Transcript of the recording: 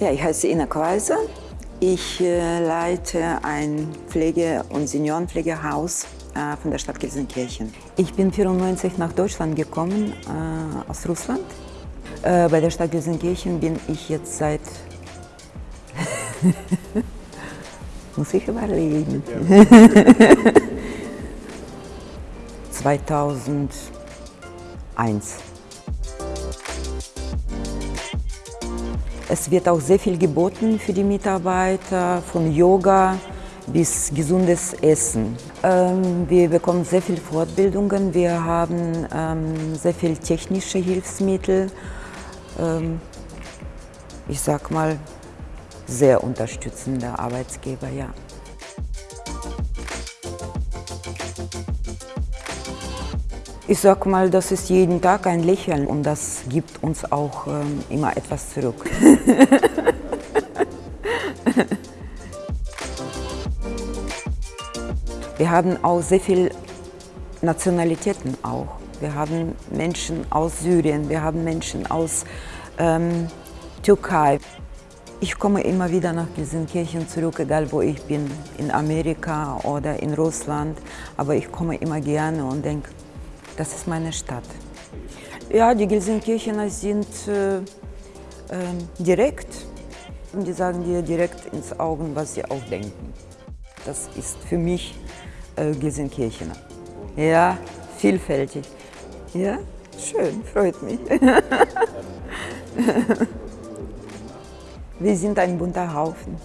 Ja, ich heiße Ina Kaiser. Ich äh, leite ein Pflege- und Seniorenpflegehaus äh, von der Stadt Gelsenkirchen. Ich bin 1994 nach Deutschland gekommen, äh, aus Russland. Äh, bei der Stadt Gelsenkirchen bin ich jetzt seit... Muss ich überlegen. 2001. Es wird auch sehr viel geboten für die Mitarbeiter, von Yoga bis gesundes Essen. Ähm, wir bekommen sehr viele Fortbildungen, wir haben ähm, sehr viele technische Hilfsmittel. Ähm, ich sag mal, sehr unterstützender Arbeitsgeber, ja. Ich sag mal, das ist jeden Tag ein Lächeln und das gibt uns auch ähm, immer etwas zurück. Wir haben auch sehr viele Nationalitäten auch. Wir haben Menschen aus Syrien, wir haben Menschen aus ähm, Türkei. Ich komme immer wieder nach Gelsenkirchen zurück, egal wo ich bin, in Amerika oder in Russland. Aber ich komme immer gerne und denke, das ist meine Stadt. Ja, die Gelsenkirchener sind äh, ähm, direkt und die sagen dir direkt ins Augen, was sie auch denken. Das ist für mich äh, Gelsenkirchener. Ja, vielfältig. Ja, schön, freut mich. Wir sind ein bunter Haufen.